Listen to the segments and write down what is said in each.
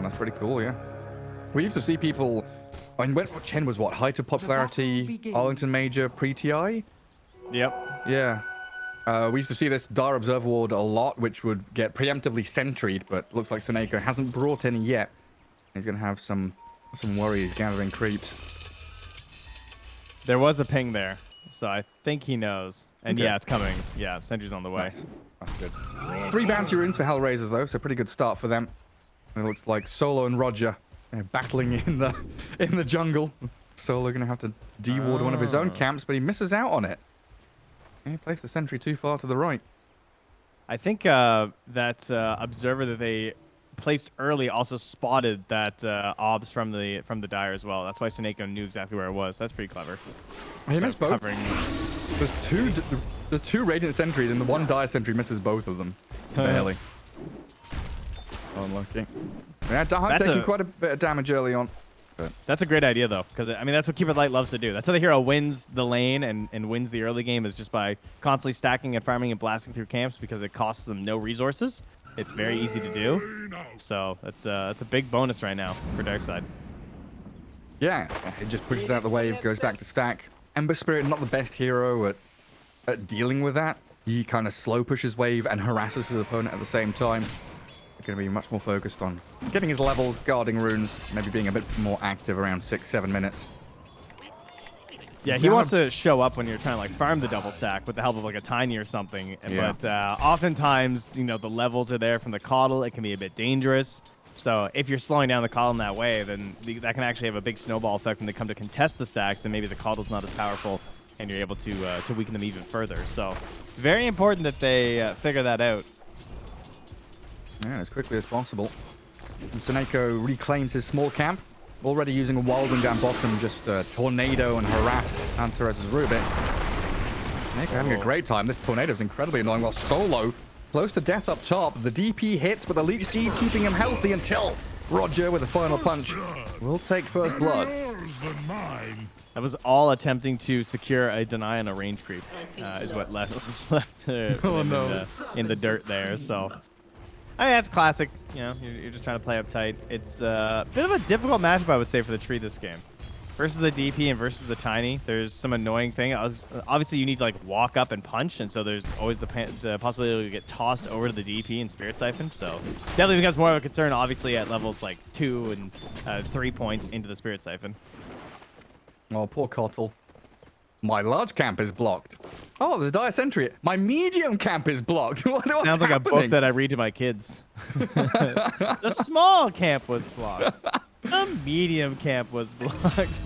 someone. That's pretty cool, yeah. We used to see people... I mean, when Chen was what? Height of popularity, Arlington Major, pre-TI? Yep. Yeah. Uh, we used to see this Dar Observer Ward a lot, which would get preemptively sentried, but looks like Seneko hasn't brought any yet. He's going to have some some worries gathering creeps. There was a ping there, so I think he knows. And Okay. yeah, it's coming. Yeah, Sentry's on the way. Nice. That's good. Three bounty runes for Hellraisers, though, so pretty good start for them. And it looks like Solo and Roger uh, battling in the in the jungle. Solo going to have to de-ward one of his own Oh. camps, but he misses out on it. He placed the sentry too far to the right. I think uh, that uh, observer that they placed early also spotted that uh, obs from the from the dire as well. That's why Seneko knew exactly where it was. That's pretty clever. He So missed both. covering- There's two, there's two Radiant sentries, and the one Dire sentry misses both of them. Barely. Unlucky. That's taking a- quite a bit of damage early on. But That's a great idea though, because I mean that's what Keep It Light loves to do. That's how the hero wins the lane and, and wins the early game is just by constantly stacking and farming and blasting through camps because it costs them no resources. It's very easy to do. So that's uh, that's a big bonus right now for Darkseid. yeah, it just pushes out the wave, goes back to stack. Ember Spirit, not the best hero at, at dealing with that. He kind of slow pushes wave and harasses his opponent at the same time. Going to be much more focused on getting his levels, guarding runes, maybe being a bit more active around six, seven minutes. Yeah, he wants to show up when you're trying to like farm the double stack with the help of like a tiny or something. Yeah. But uh, oftentimes, you know, the levels are there from the Kotl. It can be a bit dangerous. So if you're slowing down the Kotl in that way, then that can actually have a big snowball effect when they come to contest the stacks. Then maybe the Kotl's not as powerful, and you're able to uh, to weaken them even further. So very important that they uh, figure that out. Yeah, as quickly as possible. And Seneko reclaims his small camp, already using a Wilding down bottom, just uh, tornado and harass Antares' Rubik. Seneko having a great time. This tornado is incredibly annoying, while Solo, close to death up top. The DP hits, but the Leech Seed keeping him healthy until Roger with a final punch will take first blood. Yours than mine. That was all attempting to secure a deny and a range creep, uh, is what left left uh, Oh, them no. the, in the dirt there. So, I mean, that's classic. You know, you're, you're just trying to play uptight. It's uh, a bit of a difficult matchup, I would say, for the tree this game. Versus the DP and versus the tiny, there's some annoying thing. Was obviously you need to like walk up and punch, and so there's always the the possibility to get tossed over to the DP and Spirit Siphon. So definitely becomes more of a concern, obviously at levels like two and uh, three points into the Spirit Siphon. Oh, poor Kotl. My large camp is blocked. Oh, the Dire Sentry. My medium camp is blocked. what, what's Sounds like a book that I read to my kids. the small camp was blocked. The medium camp was blocked.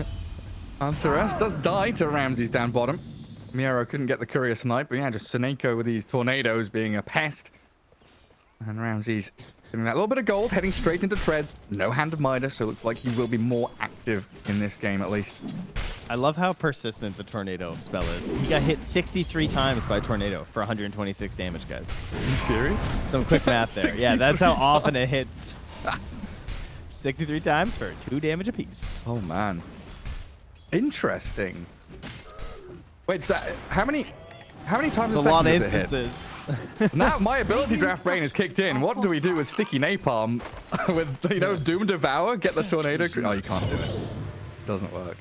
Antares does die to Ramses down bottom. Miero couldn't get the courier snipe, but yeah, just Seneko with these tornadoes being a pest. And Ramses getting that little bit of gold, heading straight into treads. No hand of Midas, so it looks like he will be more active in this game at least. I love how persistent the tornado spell is. He got hit 63 times by a tornado for 126 damage, guys. Are you serious? Some quick math there. Yeah, that's how 63 often it hits. 63 times for two damage apiece. Oh man. Interesting. Wait, so how many how many times There's a a lot of does it instances. Now my ability draft brain is kicked in. What do we do with sticky napalm? with you know Doom Devour? Get the tornado? cre- Oh, you can't do it. Doesn't work.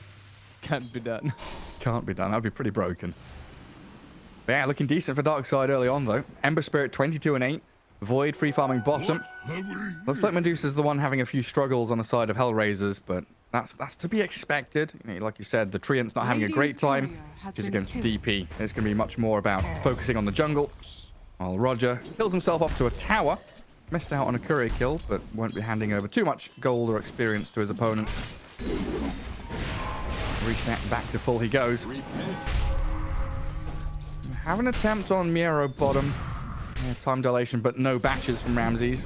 Can't be done. Can't be done. That'd be pretty broken. But yeah, looking decent for Dark Side early on though. Ember Spirit 22 and 8. Void free farming bottom. Looks like Medusa's the one having a few struggles on the side of Hellraisers, but that's that's to be expected. You know, like you said, the Treant's not having a great time. courier has Just been against killed. DP. It's going to be much more about focusing on the jungle. While Roger kills himself off to a tower. Missed out on a courier kill, but won't be handing over too much gold or experience to his opponents. Reset back to full he goes. Have an attempt on Miero bottom. Yeah, time dilation, but no batches from Ramses.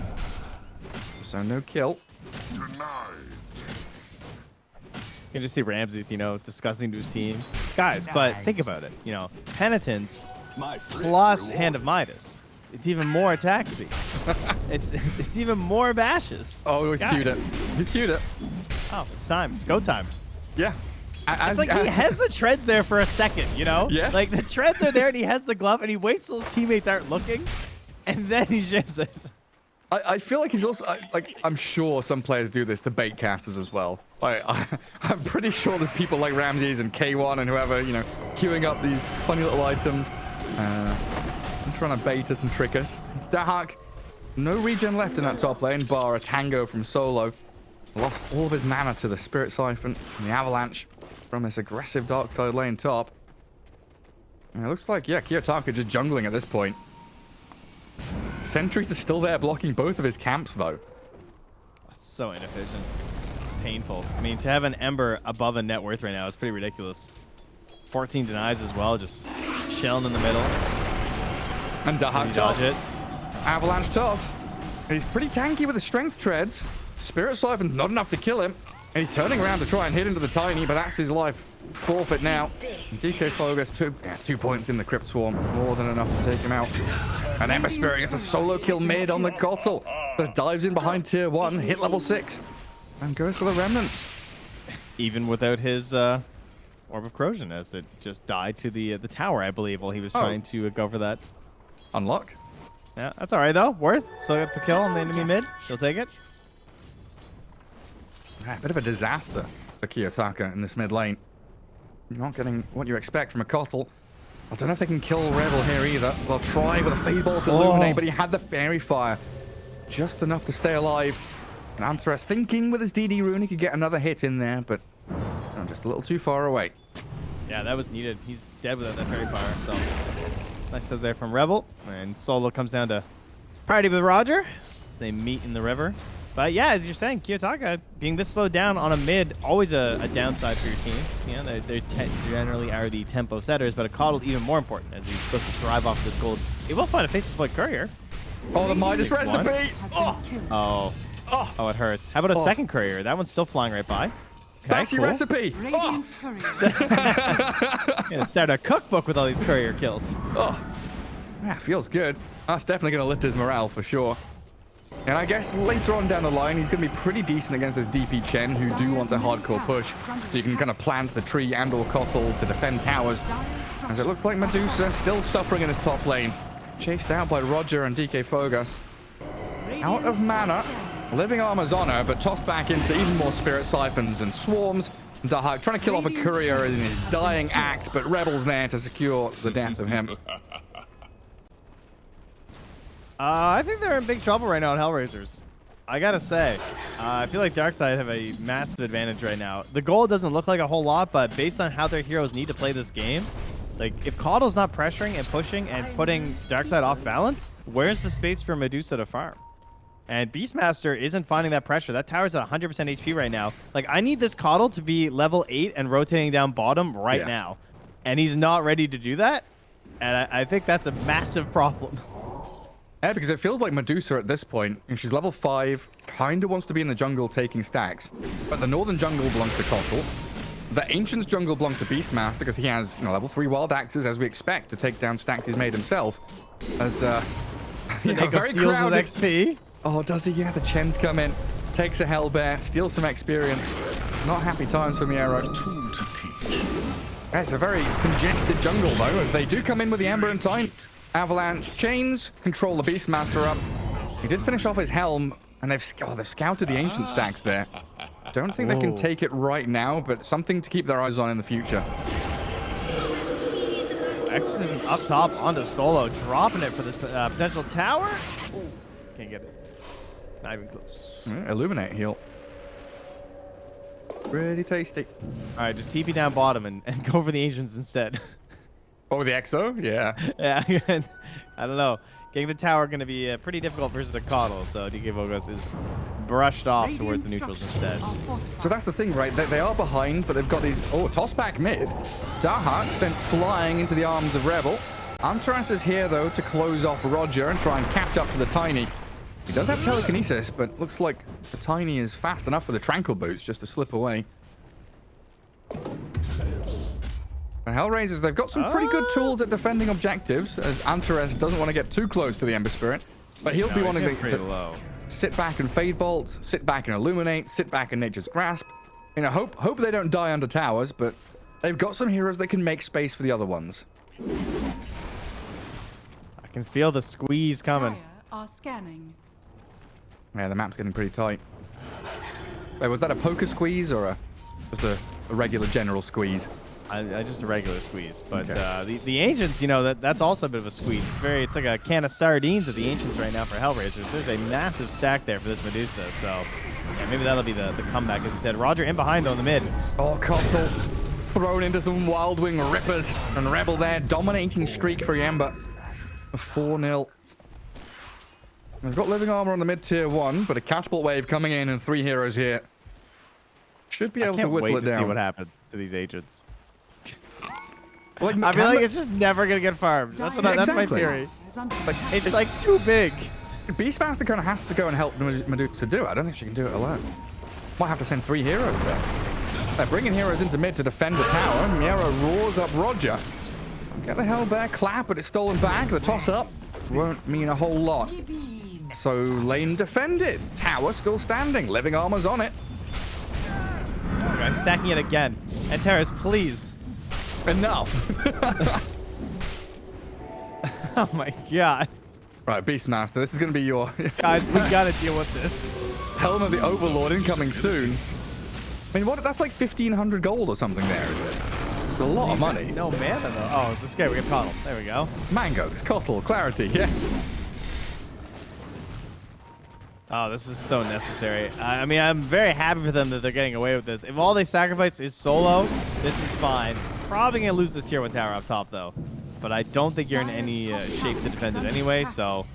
So no kill. You can just see Ramses, you know, discussing to his team. Guys, but think about it. You know, Penitence plus Hand of Midas. It's even more attack speed. it's it's even more bashes. Oh, he's Guys. queued it. He's queued it. Oh, it's time. It's go time. Yeah. It's like he has the treads there for a second, you know? Yes. Like the treads are there and he has the glove and he waits till his teammates aren't looking and then he ships it. I, I feel like he's also I, like I'm sure some players do this to bait casters as well. Like I, I'm pretty sure there's people like Ramses and K1 and whoever you know queuing up these funny little items, uh, and trying to bait us and trick us. Dahak, no regen left in that top lane, bar a tango from solo. Lost all of his mana to the Spirit Siphon and the Avalanche from this aggressive dark side lane top. And it looks like, yeah, Kiyotaka just jungling at this point. Sentries are still there blocking both of his camps, though. That's So inefficient. It's painful. I mean, to have an Ember above a net worth right now is pretty ridiculous. 14 denies as well, just chilling in the middle. And Dahak dodge it. Avalanche toss. He's pretty tanky with the strength treads. Spirit Siphon's not enough to kill him. And he's turning around to try and hit into the Tiny, but that's his life forfeit now. DK Flow gets two, yeah, two points in the Crypt Swarm. More than enough to take him out. And Ember Spirit gets a solo kill mid on the Kotl. Just dives in behind tier one, hit level six, and goes for the Remnants. Even without his uh, Orb of Corrosion, as it just died to the uh, the tower, I believe, while he was Oh. trying to uh, go for that. Unlock. Yeah, that's all right, though. Worth. Still got the kill on the enemy mid. He'll take it. Ah, bit of a disaster for Kiyotaka in this mid lane. You're not getting what you expect from a Kotl. I don't know if they can kill Rebel here either. They'll try with a Fade Bolt to Oh. illuminate, but he had the Fairy Fire. Just enough to stay alive. And Antares thinking with his DD rune he could get another hit in there, but just a little too far away. Yeah, that was needed. He's dead without that fairy fire, so nice stuff there from Rebel. And Solo comes down to party with Roger. They meet in the river. But yeah, as you're saying, Kiyotaka being this slowed down on a mid, always a, a downside for your team. You know, they they generally are the tempo setters, but a Kotl even more important as he's supposed to thrive off this gold. He will find a face to courier. Oh, the Midas recipe! Oh. Oh, oh, oh, it hurts. How about a Oh. second courier? That one's still flying right by. Okay, that's your cool. recipe! Oh, Radiant's courier. Gonna start a cookbook with all these courier kills. oh. Yeah, feels good. That's definitely going to lift his morale for sure. And I guess later on down the line, he's going to be pretty decent against this DP Chen, who do want a hardcore push. So you can kind of plant the tree and or Kotl to defend towers. As it looks like Medusa still suffering in his top lane. Chased out by Roger and DK Fogus. Out of mana. Living armor's on her, but tossed back into even more spirit siphons and swarms. Dahak trying to kill off a courier in his dying act, but Rebel's there to secure the death of him. Uh, I think they're in big trouble right now on Hellraisers. I gotta say, uh, I feel like Darkseid have a massive advantage right now. The goal doesn't look like a whole lot, but based on how their heroes need to play this game, like if Kotl's not pressuring and pushing and putting Darkseid off balance, where's the space for Medusa to farm? And Beastmaster isn't finding that pressure. That tower's at 100% HP right now. Like, I need this Caudle to be level 8 and rotating down bottom right Yeah. now. And he's not ready to do that. And I, I think that's a massive problem. Yeah, because it feels like Medusa at this point, and she's level 5, kind of wants to be in the jungle taking stacks. But the northern jungle belongs to Kotl. The Ancient's jungle belongs to Beastmaster because he has you know, level 3 wild axes, as we expect, to take down stacks he's made himself. As, uh, yeah, very steals crowded. XP. Oh, does he? Yeah, the Chens come in, takes a Hellbear, steals some experience. Not happy times for Miero. Yeah, it's a very congested jungle, though, as they do come in with the Ember and Time. Avalanche chains, control the Beastmaster up. He did finish off his helm, and they've, oh, they've scouted the Ancient stacks there. Don't think they can take it right now, but something to keep their eyes on in the future. Exorcism up top onto Solo, dropping it for the uh, potential tower. Ooh, can't get it. Not even close. Yeah, Illuminate heal. Pretty tasty. All right, just TP down bottom and, and go for the Ancients instead. Oh, the Exo? Yeah. yeah, I don't know. Getting the tower going to be uh, pretty difficult versus the Kotl, so DK Vogos is brushed off towards the neutrals instead. So that's the thing, right? They, they are behind, but they've got these... Oh, toss back mid. Dahak sent flying into the arms of Rebel. Antares is here, though, to close off Roger and try and catch up to the Tiny. He does have telekinesis, but looks like the Tiny is fast enough with the Tranquil Boots just to slip away. The Hellraisers, they've got some pretty good Ah. tools at defending objectives, as Antares doesn't want to get too close to the Ember Spirit. But he'll be No, he's wanting to, to low. sit back and fade bolt, sit back and illuminate, sit back in nature's grasp. You know, hope hope they don't die under towers, but they've got some heroes that can make space for the other ones. I can feel the squeeze coming. Dire are scanning. Yeah, the map's getting pretty tight. Wait, was that a poker squeeze or a just a, a regular general squeeze? I, I just a regular squeeze, but Okay. uh, the the ancients, you know, that that's also a bit of a squeeze. It's very, it's like a can of sardines at the ancients right now for Hellraisers. There's a massive stack there for this Medusa, so yeah, maybe that'll be the, the comeback, as you said. Roger in behind though in the mid. Oh, Castle thrown into some Wild Wing Rippers and Rebel there, dominating streak for Yamba. 4 0. They've got living armor on the mid tier one, but a catapult wave coming in and three heroes here. Should be able to can't whittle wait it to down. see what happens to these agents. Like, I feel like it's just never gonna get farmed. That's what I, that's my theory. like, It's like too big. Beastmaster kind of has to go and help Med- Medusa do it. I don't think she can do it alone. Might have to send three heroes there. They're bringing heroes into mid to defend the tower. Miero roars up Roger. Get the hell back, clap, but it's stolen back. The toss up won't mean a whole lot. So lane defended. Tower still standing. Living armor's on it. Okay, stacking it again. And Terrace, please. Enough. Oh my god. right, Beastmaster, this is going to be your Guys, we gotta deal with this. Helm of the Overlord incoming soon. I mean, what? That's like 1,500 gold or something there, is it? It's a lot of money. No mana though. Oh, this guy we get coddled. There we go. Mangoes, Kotl, Clarity, yeah. Oh, this is so necessary. I I mean, I'm very happy for them that they're getting away with this. If all they sacrifice is solo, this is fine. Probably gonna lose this tier one tower up top though. But I don't think you're in any uh, shape to defend it anyway. So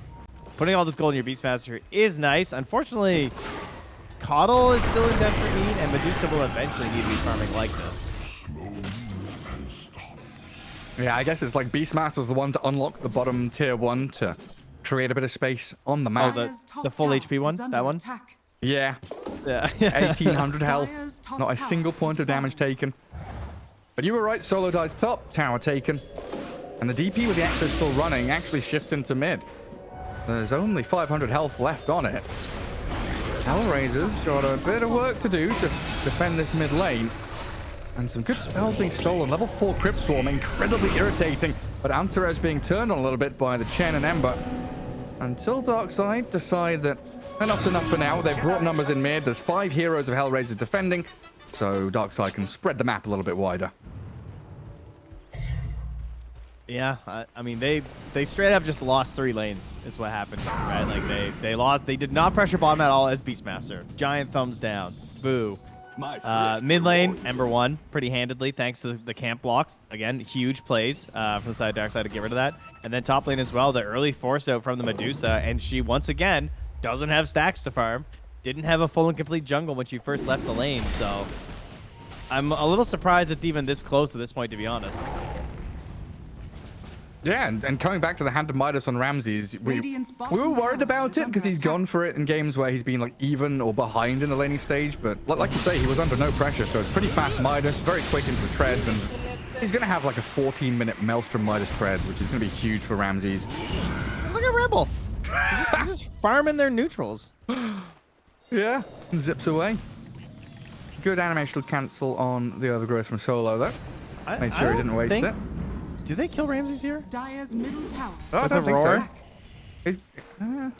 putting all this gold in your Beastmaster is nice. Unfortunately, Kotl is still in desperate need, and Medusa will eventually need to be farming like this. Yeah, I guess it's like Beastmaster's the one to unlock the bottom tier one to create a bit of space on the Oh, map. the, the full HP one? That one? yeah, Yeah. 1800 health, not a single point of damage taken. But you were right, solo dies top, tower taken. And the DP with the Exo still running actually shifts into mid. There's only 500 health left on it. Hellraiser's got a bit of work to do to defend this mid lane. And some good spells being stolen. Level 4 Crypt Swarm, incredibly irritating. But Antares being turned on a little bit by the Chen and Ember. Until Darkseid decide that enough's enough for now. They've brought numbers in mid. There's five heroes of Hellraisers defending. So Darkseid can spread the map a little bit wider. Yeah, I, I mean they they straight up just lost three lanes is what happened, right? Like they they lost. They did not pressure bottom at all as Beastmaster. Giant thumbs down. Boo. Uh, mid lane, Ember one pretty handedly thanks to the camp blocks. Again, huge plays uh, from the side of dark side to get rid of that. And then top lane as well, the early force out from the Medusa, and she once again doesn't have stacks to farm. Didn't have a full and complete jungle when she first left the lane, so I'm a little surprised it's even this close at this point, to be honest. Yeah, and, and coming back to the hand of Midas on Ramses, we, we were worried about is it because he's gone for it in games where he's been like even or behind in the laning stage. But like you say, he was under no pressure, so it's pretty fast Midas, very quick into the treads, and he's going to have like a 14 minute Maelstrom Midas treads, which is going to be huge for Ramses. Look at Rebel. He's just, he's just farming their neutrals. Yeah, and zips away. Good animational cancel on the overgrowth from Solo, though. I- Made I sure he didn't waste think- it. Do they kill Ramses here? Dire's middle tower. Oh, I With don't a think roar? so. Uh,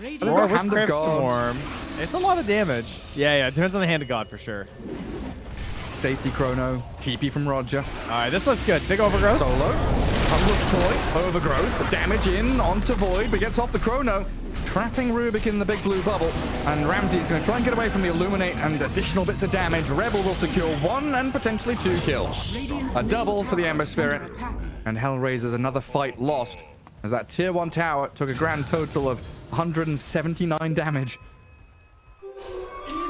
Radiant They've Or got with Hand of God. Swarm. It's a lot of damage. Yeah, yeah. It depends on the Hand of God for sure. safety chrono, TP from Roger. All right, this looks good. Big overgrowth. Solo. Humble toy. Overgrowth. Damage in onto Void, but gets off the chrono. Trapping Rubik in the big blue bubble. And Ramsey is going to try and get away from the Illuminate and additional bits of damage. Rebel will secure one and potentially two kills. A double for the Ember Spirit. And Hellraiser's another fight lost. As that tier 1 tower took a grand total of 179 damage.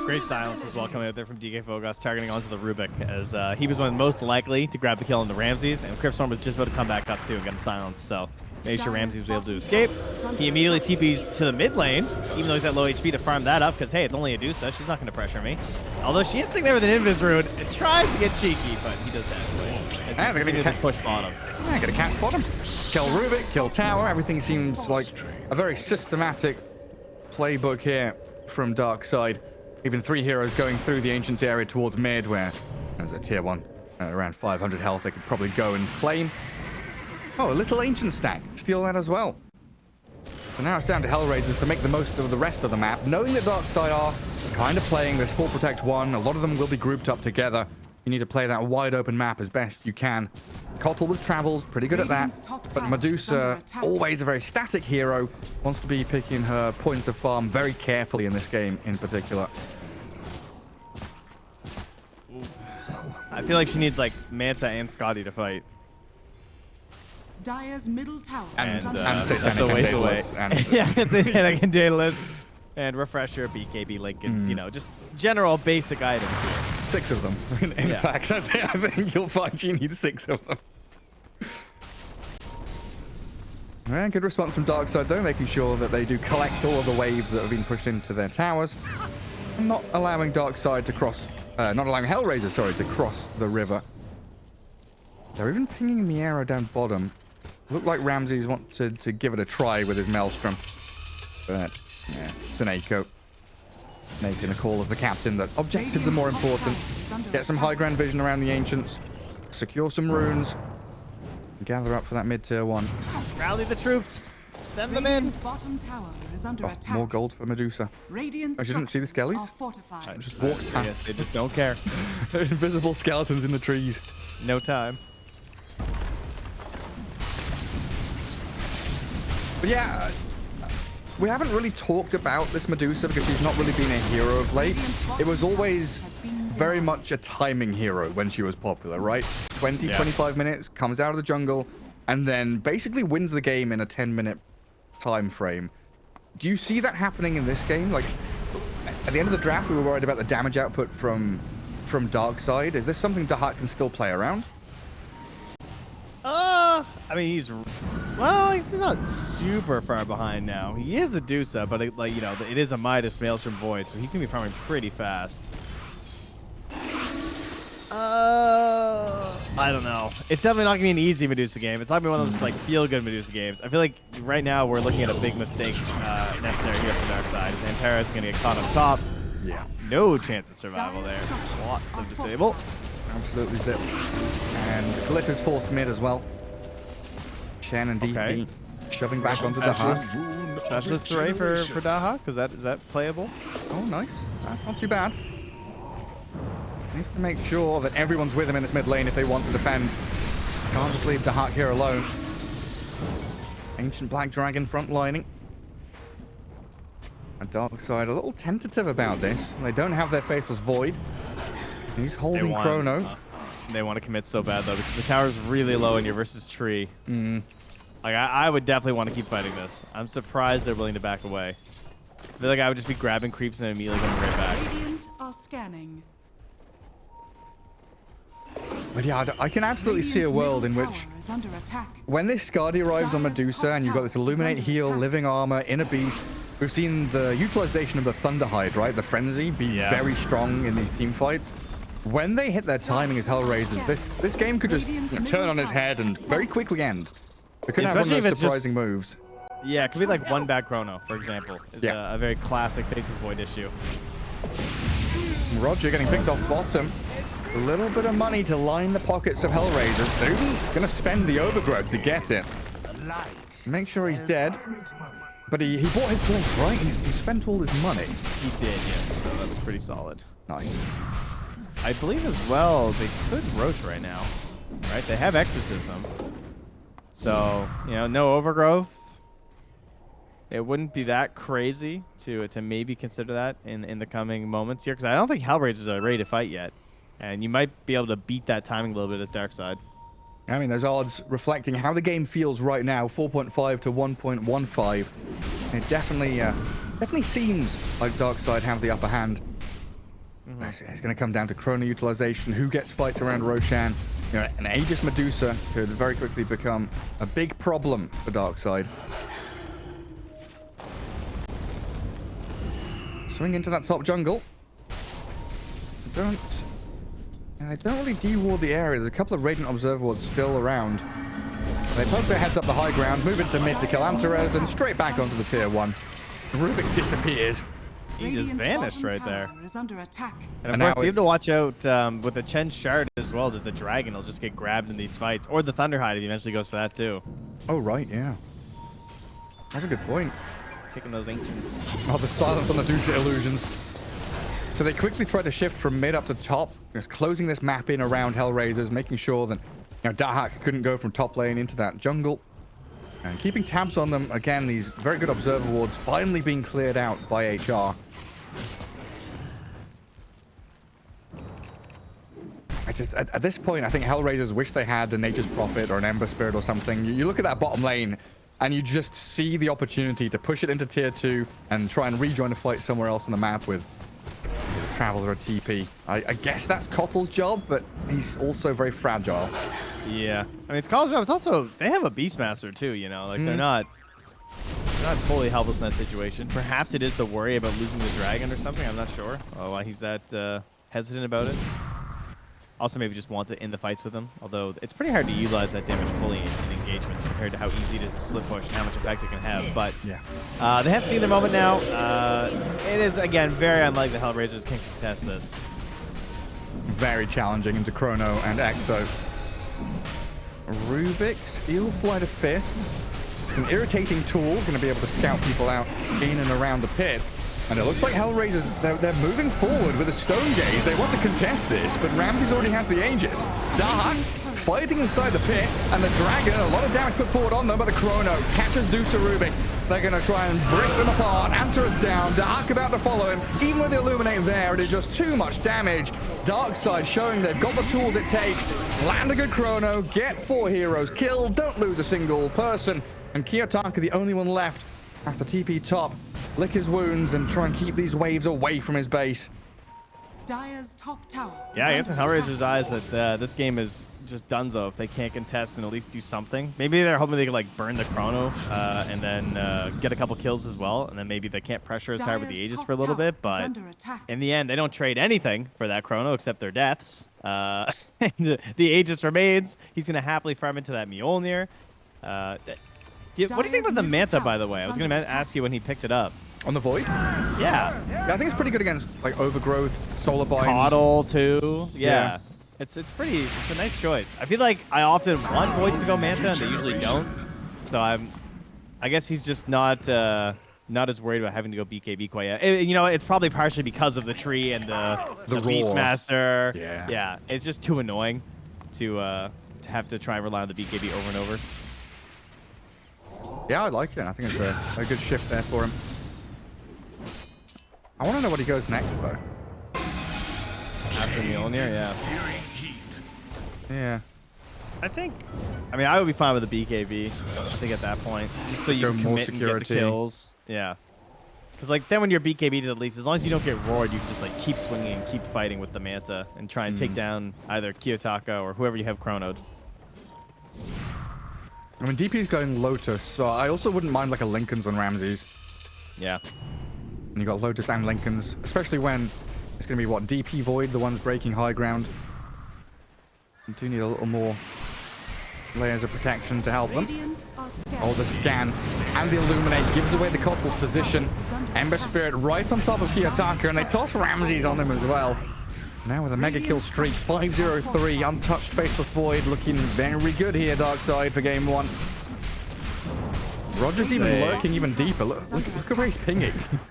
Great silence as well coming out there from DK Fogos, targeting onto the Rubik, as uh, he was one of the most likely to grab the kill on the Ramses, and Crypt Swarm was just about to come back up too and get him silenced, so made sure Ramses was able to escape. He immediately TPs to the mid lane, even though he's at low HP to farm that up, because hey, it's only a Adusa, she's not going to pressure me. Although she is sitting there with an Invis Rune, and tries to get cheeky, but he does that anyway. It's Ah, they're gonna just get- push bottom. Yeah, gonna catch bottom. Kill Rubik, kill tower. Everything seems like a very systematic playbook here from Darkseid. Even three heroes going through the Ancients area towards mid, where there's a tier one uh, around 500 health. They could probably go and claim. Oh, a little Ancient stack. Steal that as well. So now it's down to Hellraisers to make the most of the rest of the map, knowing that Darkside are kind of playing this full protect one. A lot of them will be grouped up together. You need to play that wide open map as best you can. Kotl with travels, pretty good at that. But Medusa, always a very static hero, wants to be picking her points of farm very carefully in this game in particular. I feel like she needs like Manta and Skadi to fight. Dire's middle tower And, is uh, and attack. Satanic that's a ways and away. Daedalus and- yeah, it's a I can Daedalus and Refresher, BKB, Linken's, Mm. you know, just general basic items. Six of them. In, in Yeah. fact, I think, I think you'll find you need six of them. Yeah, good response from Darkseid though, making sure that they do collect all of the waves that have been pushed into their towers, and not allowing Darkseid to cross, uh, not allowing Hellraiser, sorry, to cross the river. They're even pinging Miero down bottom. Look like Ramses wanted to give it a try with his Maelstrom, but yeah, Suneko making a call as the captain that objectives are more important. Get some high ground vision around the ancients, secure some runes, gather up for that mid tier one. Rally the troops. Send them in. Bottom tower is under Oh, more gold for Medusa. Radiant Oh, she didn't see the structures skellies? are. Just walked past. Yes, they just don't care. invisible skeletons in the trees. No time. But yeah, uh, we haven't really talked about this Medusa because she's not really been a hero of late. It was always very much a timing hero when she was popular, right? 20, Yeah. 25 minutes, comes out of the jungle, and then basically wins the game in a 10 minute time frame. Do you see that happening in this game? Like, at the end of the draft, we were worried about the damage output from from Darkseid. Is this something Dahak can still play around? Uh, I mean, he's well, he's not super far behind now. He is a Dusa, but it, like you know, it is a Midas Maelstrom Void, so he's gonna be farming pretty fast. Uh, I don't know. It's definitely not gonna be an easy Medusa game. It's not gonna be one of those like feel-good Medusa games. I feel like right now we're looking at a big mistake uh, necessary here for Darkseid. Xanthara's gonna get caught up top. Yeah. No chance of survival there. Lots of disable. Absolutely zip. And Glyph is forced mid as well. Chen and DP Okay. shoving back onto the Specialist, array for for Daha. Cause that is that playable? Oh, nice. That's not too bad. Needs to make sure that everyone's with him in this mid lane if they want to defend. Can't just leave Dahak here alone. Ancient Black Dragon frontlining. A dark side a little tentative about this. They don't have their faceless void. He's holding Chrono. They want to commit so bad though because the tower's really low and you're versus tree. Mm. Like I, I would definitely want to keep fighting this. I'm surprised they're willing to back away. I feel like I would just be grabbing creeps and immediately going right back. Radiant are scanning. But yeah, I can absolutely see a world in which tower is under attack. when this Skadi arrives on Medusa and you've got this Illuminate heal, living armor, inner beast, we've seen the utilization of the Thunderhide, right? The frenzy be Yeah. very strong in these team fights. When they hit their timing as Hellraisers, this this game could just you know, turn on its head and very quickly end. We could have one Especially of if those it's just- moves. Yeah, it could be like one back chrono, for example. Is Yeah. a, a very classic Faceless Void issue. Roger getting picked off bottom. A little bit of money to line the pockets of Hellraisers. They're gonna spend the overgrowth to get it. Make sure he's dead. But he, he bought his place, right? He's, he spent all his money. He did, yes. So that was pretty solid. Nice. I believe as well they could roach right now, right? They have exorcism, so you know no overgrowth. It wouldn't be that crazy to to maybe consider that in in the coming moments here, because I don't think Hellraisers are ready to fight yet, and you might be able to beat that timing a little bit as Dark Side. I mean, those odds reflecting how the game feels right now, 4.5 to 1.15. It definitely, uh, definitely seems like Darkseid have the upper hand. Mm-hmm. It's, it's going to come down to chrono utilization, who gets fights around Roshan. You know, an Aegis Medusa could very quickly become a big problem for Darkseid. Swing into that top jungle. Don't they don't really de-ward the area. There's a couple of Radiant Observer wards still around. They poke their heads up the high ground, move into mid to kill Antares, and straight back onto the tier one. Rubik disappears. He just vanished right there. tower under attack. And of And course, you have to watch out um, with the Chen Shard as well. That the dragon will just get grabbed in these fights, or the Thunderhide if he eventually goes for that too. Oh, right, yeah. That's a good point. Taking those ancients. Oh, the silence on the Dusa illusions. So they quickly try to shift from mid up to top, just closing this map in around Hellraisers, making sure that you know Dahak couldn't go from top lane into that jungle. And keeping tabs on them, again, these very good observer wards finally being cleared out by HR. I just, at, at this point, I think Hellraisers wish they had a Nature's Prophet or an Ember Spirit or something. You, you look at that bottom lane, and you just see the opportunity to push it into tier 2 and try and rejoin the fight somewhere else on the map with a Traveler or a TP. I, I guess that's Kotl's job, but he's also very fragile. Yeah. I mean, it's college job. It's also, they have a Beastmaster too, you know? Like, they're Mhm. not they're not fully helpless in that situation. Perhaps it is the worry about losing the dragon or something. I'm not sure uh, why he's that uh, hesitant about it. Also, maybe just wants it in the fights with him. Although, it's pretty hard to utilize that damage fully in, in engagements compared to how easy it is to split push and how much effect it can have. But Yeah. uh, they have seen their moment now. Uh, it is, again, very unlikely the Hellraisers can contest this. Very challenging into Chrono and Exo. Rubik, Steel Slider Fist. An irritating tool, going to be able to scout people out in and around the pit. And it looks like Hellraisers, they're, they're moving forward with a Stone Gaze. They want to contest this, but Ramses already has the Aegis. Dark fighting inside the pit, and the Dragon, a lot of damage put forward on them, but the Chrono catches Dusa Rubik. They're going to try and break them apart. Anta is down. Dark about to follow him. Even with the Illuminate there, it is just too much damage. Darkseid showing they've got the tools it takes. Land a good Chrono, get four heroes killed, don't lose a single person. And Kiyotaka, the only one left, has to TP top, lick his wounds, and try and keep these waves away from his base. Dire's top tower. Yeah, I guess in under Hellraiser's eyes that uh, this game is just dunzo if they can't contest and at least do something. Maybe they're hoping they can like burn the chrono uh, and then uh, get a couple kills as well, and then maybe they can't pressure as hard with the Dyer's Aegis for a little bit. But in the end, they don't trade anything for that chrono except their deaths. Uh, the, the Aegis remains. He's gonna happily farm into that Mjolnir. Uh, th- do- what do you think Dyer's about the Manta, by the way? I was gonna ask you when he picked it up. On the Void? Yeah, Yeah, I think it's pretty good against like Overgrowth, Solar Bind. Kotl too. Yeah. Yeah. It's it's pretty it's a nice choice. I feel like I often want Voids to go Manta and they usually don't. So I'm I guess he's just not uh not as worried about having to go BKB quite yet. Eh, you know, it's probably partially because of the tree and the, The the. Beastmaster. Yeah. Yeah. It's just too annoying to uh to have to try and rely on the BKB over and over. Yeah, I like it. I think it's a, a good shift there for him. I want to know what he goes next, though. After Mjolnir, yeah. Yeah. I think. I mean, I would be fine with the BKB. I think at that point, just so you Go can more commit and get the kills. Yeah. Because like then when you're BKB to the least, as long as you don't get roared, you can just like keep swinging and keep fighting with the Manta and try and Mm. take down either Kiyotaka or whoever you have chronoed. I mean, DP's going Lotus, so I also wouldn't mind like a Linken's on Ramses. Yeah. And you got Lotus and Linken's, especially when it's going to be what DP Void, the ones breaking high ground. You do need a little more layers of protection to help them. Radiant are scared. Oh, the scan and the illuminate gives away the Kotl's position. Ember Spirit right on top of Kiyotaka, and they toss Ramses on him as well. Now with a mega kill streak, 503, untouched Faceless Void, looking very good here, Darkseid, for game one. Roger's even Hey. lurking even deeper. Look, look, look at where he's pinging.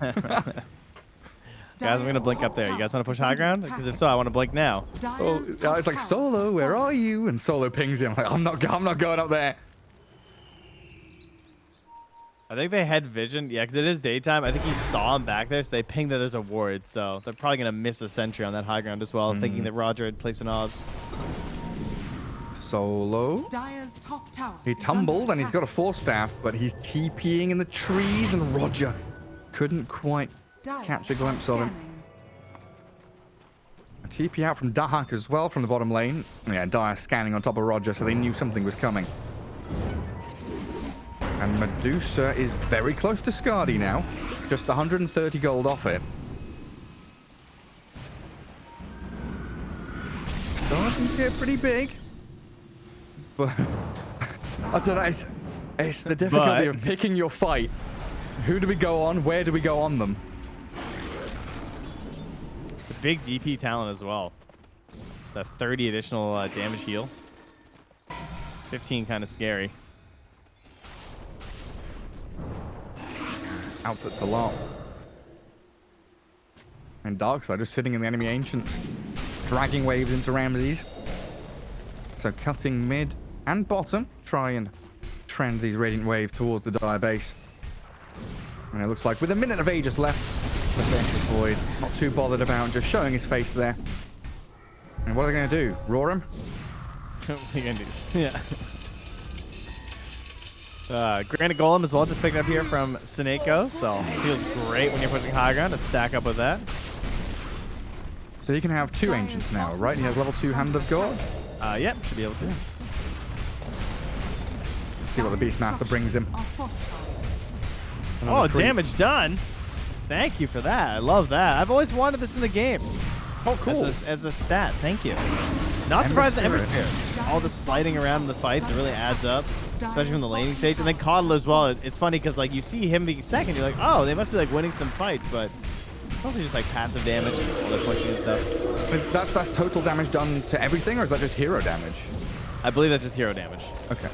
Guys, I'm gonna blink up there. You guys want to push high ground? Because if so, I want to blink now. Oh, yeah, it's like Solo, where are you? And Solo pings him. Like, I'm not, I'm not going up there. I think they had vision. Yeah, because it is daytime. I think he saw him back there, so they pinged that there's a ward. So they're probably gonna miss a sentry on that high ground as well, thinking Mm. that Roger had placed an obs. Solo. Dire's top tower. He tumbled and he's got a attack. force staff, but he's TPing in the trees, and Roger couldn't quite Dire catch a are glimpse of him. scanning. A TP out from Dahak as well from the bottom lane. Yeah, Dire scanning on top of Roger, so they knew something was coming. And Medusa is very close to Skadi now. Just 130 gold off it. Starting to get pretty big. But I don't know. It's, it's the difficulty But- of picking your fight. Who do we go on? Where do we go on them? The big DP talent as well. The 30 additional uh, damage heal. 15 kind of scary. Outputs a lot. And Darkseid just sitting in the enemy Ancients, dragging waves into Ramses. So cutting mid and bottom, try and trend these Radiant Waves towards the Dire base. And it looks like with a minute of Aegis left, the Vicious Void, not too bothered about just showing his face there. And what are they going to do? Roar him? what are you gonna do? Yeah. Uh, Granite Golem as well, just picked up here from Sineko, so feels great when you're pushing high ground to stack up with that. So he can have two Ancients now, right? He has level 2 Hand of God. Uh, yep, should be able to. Let's see what the Beastmaster brings him. Are fortified. Oh, creep. damage done. Thank you for that. I love that. I've always wanted this in the game. Oh, cool. As a, as a stat. Thank you. Not Ember surprised at Ember Spirit. Spirit. All the sliding around in the fights, it really adds up. Especially from the laning stage. And then Kotl as well. It's funny because like you see him being second, you're like, oh, they must be like winning some fights, but it's also just like passive damage while they're pushing and stuff. Is- That's, that's total damage done to everything, or is that just hero damage? I believe that's just hero damage. Okay.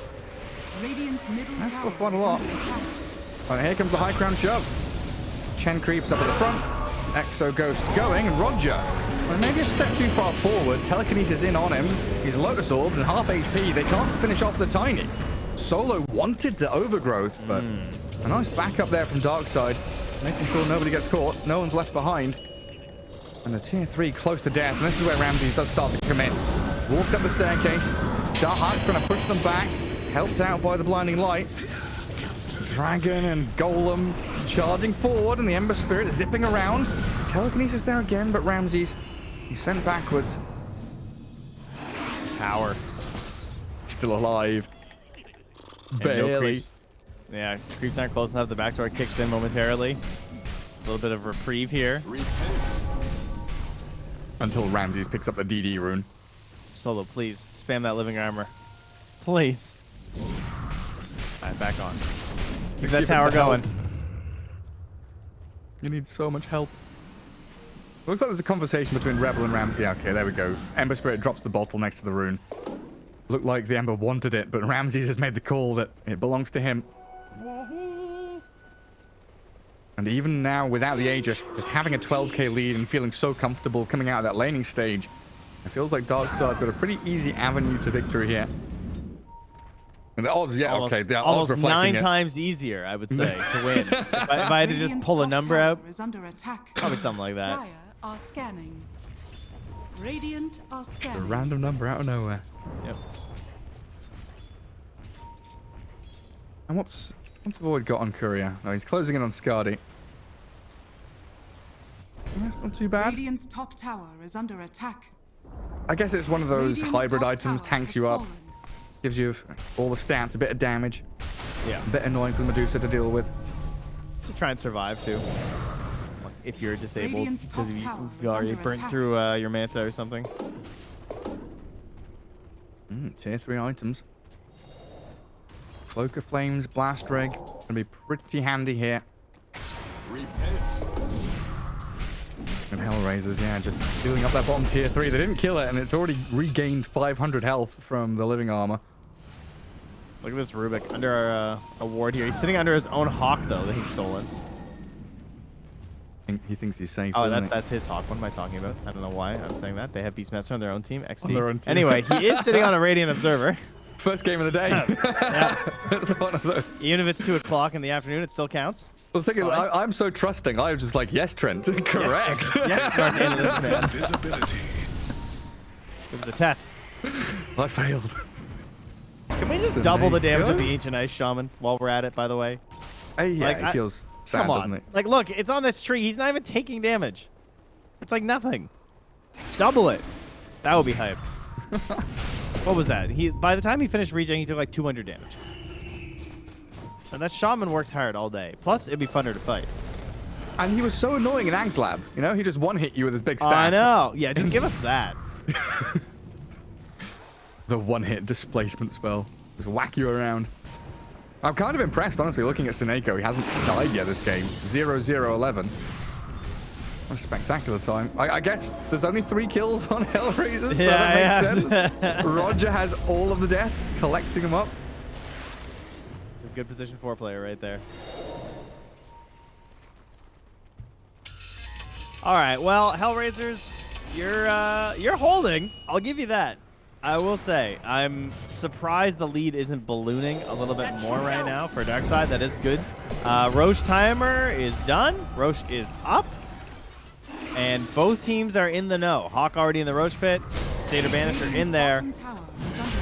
Radiant's middle That's still quite a lot. under attack. All right, here comes the high crown shove. Chen creeps up at the front. Exo Ghost going, and Roger. Well, maybe a step too far forward. Telekinesis is in on him. He's Lotus Orbed and half HP. They can't finish off the Tiny. Solo wanted to overgrowth, but hmm. a nice backup there from Darkseid. Making sure nobody gets caught. No one's left behind. And the tier 3 close to death. And this is where Ramses does start to come in. Walks up the staircase. Dahak trying to push them back. Helped out by the blinding light. Dragon and Golem charging forward, and the Ember Spirit zipping around. Telekinesis there again, but Ramses, he's sent backwards. Tower. Still alive. And no Barely. creeps. Yeah, creeps aren't close enough. The backdoor kicks in momentarily. A little bit of reprieve here. Until Ramses picks up the DD rune. Solo, please spam that living armor. Please. All right, back on. Keep that tower help. going. You need so much help. Looks like there's a conversation between Rebel and Ram. Yeah, okay, there we go. Ember Spirit drops the bottle next to the rune. Looked like the Ember wanted it, but Ramses has made the call that it belongs to him. And even now, without the Aegis, just having a 12k lead and feeling so comfortable coming out of that laning stage, it feels like Darkseid's got a pretty easy avenue to victory here. And the odds, yeah, almost, okay, the odds almost nine it. times easier, I would say, to win. if, I, if I had to just pull a number out, Is under attack. probably something like that. Dire are scanning. Radiant are A random number out of nowhere. Yep. And what's what's Void got on Courier? No, he's closing in on Skadi. That's not too bad. Radiant's top tower is under attack. I guess it's one of those Radiant's hybrid items, tanks you up, fallen. gives you all the stats, a bit of damage, Yeah. a bit annoying for the Medusa to deal with. To try and survive, too. Like, If you're disabled, because you, tower you already burnt attack. through uh, your manta or something. Mm, tier 3 items. Cloak of Flames, Blast Drag, gonna be pretty handy here. And Hellraisers, yeah, just filling up that bottom tier 3. They didn't kill it, and it's already regained 500 health from the living armor. Look at this Rubik under our uh, award here. He's sitting under his own hawk, though, that he's stolen. think- He thinks he's safe. Oh, that, that's his hawk. What am I talking about? I don't know why I'm saying that. They have Beastmaster on their own team. XD. On their own team. Anyway, he is sitting on a Radiant Observer. First game of the day. Yeah. it's one of those. Even if it's 2 o'clock in the afternoon, it still counts. The thing is, Fine. I, I'm so trusting. I'm just like, yes, Trent, correct. Yes, smart this man. Visibility. It was a test. I failed. Can we just So double the there you damage of the Ancient Ice Shaman while we're at it, by the way? Hey, yeah, Like, it I- feels sad, Come on. Like, look, it's on this tree. He's not even taking damage. It's like nothing. Double it. That would be hype. what was that? He By the time he finished regen, he took like 200 damage. And that shaman works hard all day. Plus, it'd be funner to fight. And he was so annoying in Ang's lab. You know, he just one hit you with his big staff. I know. Yeah, just give us that. The one hit displacement spell. Just whack you around. I'm kind of impressed, honestly, looking at Sineko. He hasn't died yet this game. 0 0 11. What a spectacular time. I, I guess there's only three kills on Hellraisers, so Yeah, that makes yeah. sense. Roger has all of the deaths, collecting them up. It's a good position four player right there. All right. Well, Hellraisers, you're uh, you're holding. I'll give you that. I will say I'm surprised the lead isn't ballooning a little bit more right now for Darkside. That is good. Uh, Rosh timer is done. Rosh is up. And both teams are in the know. Hawk already in the Rosh pit. Satyr Banisher in there.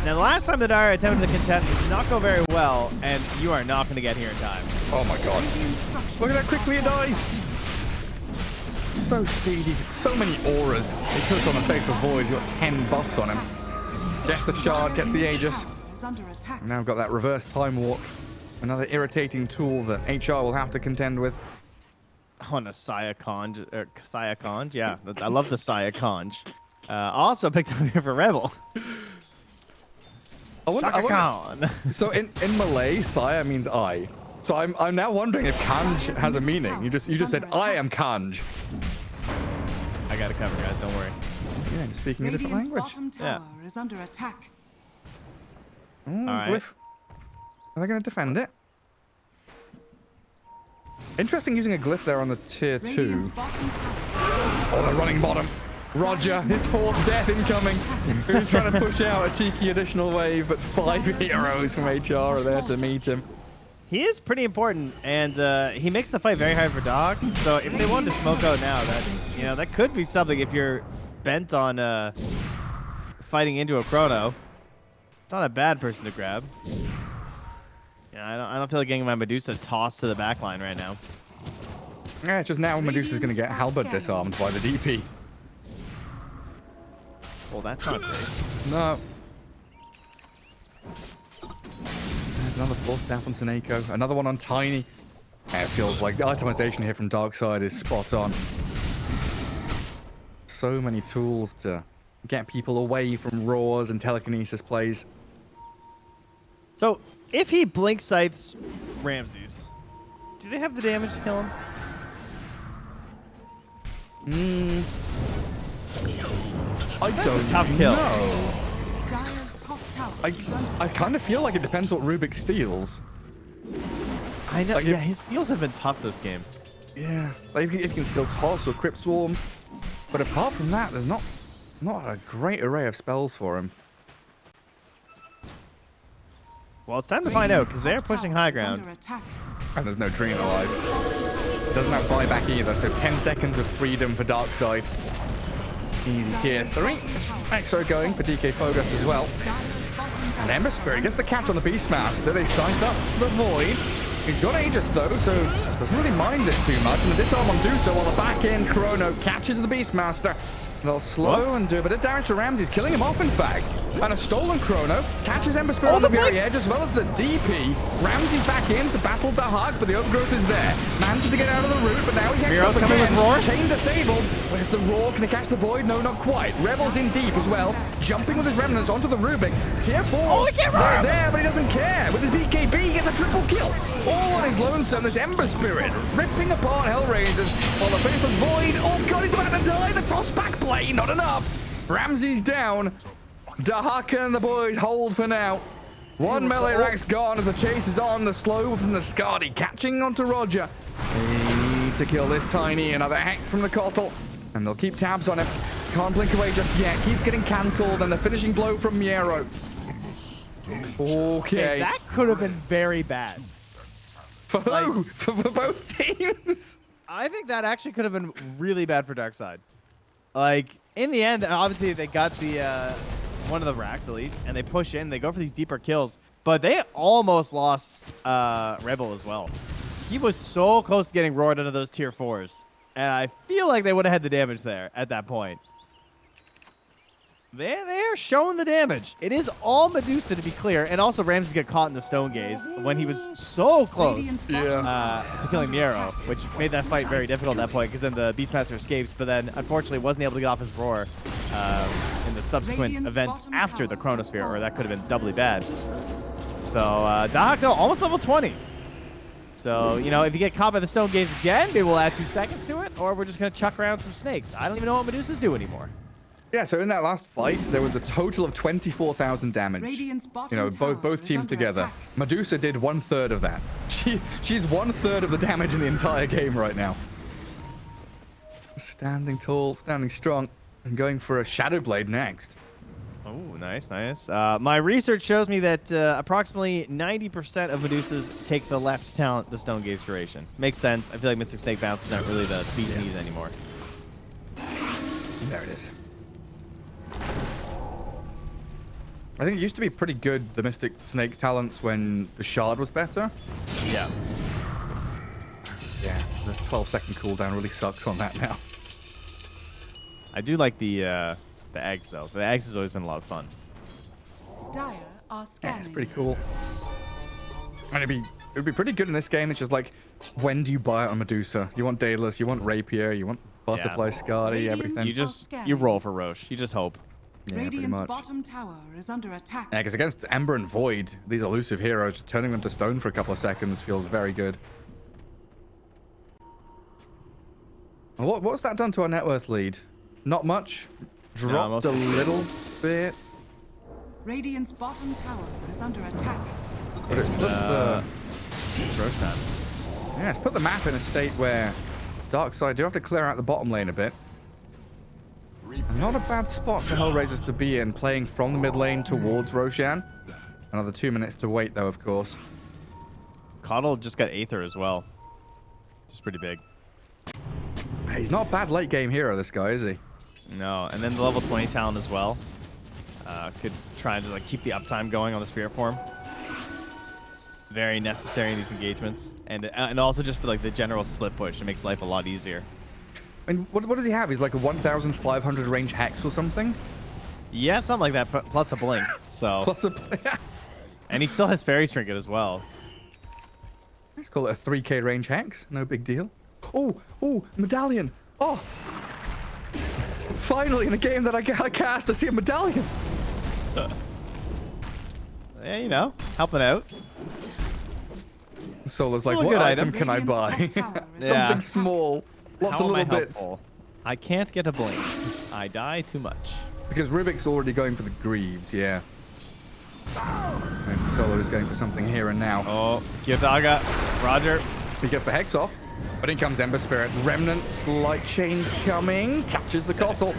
Now, the last time the Dire attempted to contest did not go very well, and you are not going to get here in time. Oh my god. Look at how quickly it dies. So speedy. So many auras. He took on the of Void. He's got 10 buffs on him. Gets the shard, gets the Aegis. Now attack. Got that reverse time warp. Another irritating tool that HR will have to contend with. on a Saya Conj, or Saya Conj, yeah. I love the Saya Conj. Uh, also picked up here for Rebel. I wonder, I wonder- so in, in Malay, Saya means I. So I'm, I'm now wondering if Kanj has a meaning. You just you just said I am Kanj. I got it covered, guys. Don't worry. Yeah, you're speaking a different language. bottom Yeah. tower is under attack. Mm, All right. Glyph. Are they going to defend it? Interesting using a glyph there on the tier Radiant's two. Oh, they're running bottom. Roger, his fourth death incoming. He's trying to push out a cheeky additional wave, but five heroes from HR are there to meet him. He is pretty important, and uh, he makes the fight very hard for Dog. So if they wanted to smoke out now, that you know that could be something if you're bent on uh, fighting into a chrono. It's not a bad person to grab. Yeah, I don't, I don't feel like getting my Medusa tossed to the back line right now. Yeah, it's just now Medusa's going to get halberd disarmed by the DP. Well, that's not great. No. There's another Force Staff on Seneko. Another one on Tiny. Yeah, it feels like the itemization here from Darkside is spot on. So many tools to get people away from roars and telekinesis plays. So if he blink sights Ramses, do they have the damage to kill him? Mm. I a don't tough kill. know. Top I, I kind of feel like it depends what Rubik steals. I know. Like yeah, if- his steals have been tough this game. Yeah, like if you if you can steal toss or crypt swarm, but apart from that, there's not not a great array of spells for him. Well, it's time to find out because they're pushing high ground. And there's no Treant alive. Doesn't have buyback either, so 10 seconds of freedom for Darkseid. Easy tier 3. Exo going for DK Fogus as well. And Ember Spirit gets the catch on the Beastmaster. They signed up the Void. He's got Aegis though, so doesn't really mind this too much. And the disarm on Duso while the back end Chrono catches the Beastmaster. They'll slow Whoops. and do a bit of damage to Ramses, killing him off in fact. And a stolen Chrono catches Ember Spirit Oh, on the the very edge as well as the DP. Ramses back in to battle the Hug, but the overgrowth is there. Manages to get out of the route, but now he's Miero's hexed up coming with again. Roar? Chain disabled. Where's the Roar? Can he catch the Void? No, not quite. Rebel's in deep as well. Jumping with his remnants onto the Rubik. Tier 4. Oh, the camera! Right there, but he doesn't care. With his BKB, he gets a triple kill. All on his lonesome, this Ember Spirit ripping apart Hellraisers while the Faceless Void. Oh god, he's about to die. The toss back play, not enough. Ramsey's down. Dahaka and the boys hold for now. One melee rack's gone as the chase is on. The slow from the Skadi catching onto Roger. They need to kill this Tiny. Another hex from the Kotl. And they'll keep tabs on him. Can't blink away just yet. Keeps getting cancelled. And the finishing blow from Miero. Okay. that could have been very bad. For who? For, for both teams? I think that actually could have been really bad for Darkseid. Like in the end, obviously they got the uh, one of the racks at least, and they push in. They go for these deeper kills, but they almost lost uh, Rebel as well. He was so close to getting roared under those tier fours, and I feel like they would have had the damage there at that point. They they are showing the damage. It is all Medusa to be clear, and also Ramses got caught in the stone gaze when he was so close Yeah. uh, to killing Miero, which made that fight very difficult at that point because then the Beastmaster escapes, but then unfortunately wasn't able to get off his roar um, in the subsequent Radiant's events after the Chronosphere, or that could have been doubly bad. So uh, Dahako almost level 20. So, you know, if you get caught by the Stone Gaze again, maybe we'll add two seconds to it, or we're just going to chuck around some snakes. I don't even know what Medusas do anymore. Yeah, so in that last fight, there was a total of 24,000 damage. Radiant's bottom You know, both both teams together. attack. Medusa did one third of that. She she's one third of the damage in the entire game right now. Standing tall, standing strong, and going for a Shadow Blade next. Oh, nice, nice. Uh, my research shows me that uh, approximately 90% of Medusas take the left talent, the Stone Gaze duration. Makes sense. I feel like Mystic Snake Bounce is not really the beat knees anymore. There it is. I think it used to be pretty good, the Mystic Snake talents, when the Shard was better. Yeah. Yeah, the 12 second cooldown really sucks on that now. I do like the uh, the Aghs though. The Aghs has always been a lot of fun. Dire are Yeah, scanning. it's pretty cool. And it'd be it would be pretty good in this game. It's just like, when do you buy it on Medusa? You want Daedalus, you want Rapier, you want Butterfly Skadi, Radiant everything. You just you roll for Rosh. You just hope. Yeah, pretty Radiant's much. bottom tower is under attack. Yeah, because against Ember and Void, these elusive heroes, turning them to stone for a couple of seconds feels very good. What, what's that done to our net worth lead? Not much. Dropped most a little bit. Radiant's bottom tower is under attack. But it's put Uh, the, Rosh yeah, it's put the map in a state where Darkseid do have to clear out the bottom lane a bit. Not a bad spot for Hellraisers to be in, playing from the mid lane towards Roshan. Another two minutes to wait, though, of course. Kotl just got Aether as well. Just pretty big. He's not a bad late game hero, this guy, is he? No, and then the level 20 talent as well. Uh, could try to like keep the uptime going on the Spirit form. Very necessary in these engagements, and uh, and also just for like the general split push, it makes life a lot easier. And what, what does he have? He's like a 1,500 range hex or something? Yeah, something like that, plus a blink. So, Plus a... blink. and he still has Fairy's Trinket as well. Let's call it a 3k range hex. No big deal. Oh, oh, medallion. Oh. Finally, in a game that I ca- cast, I see a medallion. Yeah, you know, helping out. Solo's like, what item item. can I buy? Radiant's top tower is Yeah. Something small. Lots How of am I little bits. helpful? I can't get a blink. I die too much. Because Rubik's already going for the Greaves, yeah. And Solo is going for something here and now. Oh, Kiyotaka, Roger. He gets the Hex off, but in comes Ember Spirit. Remnant, Slight Chains coming, catches the Kotl.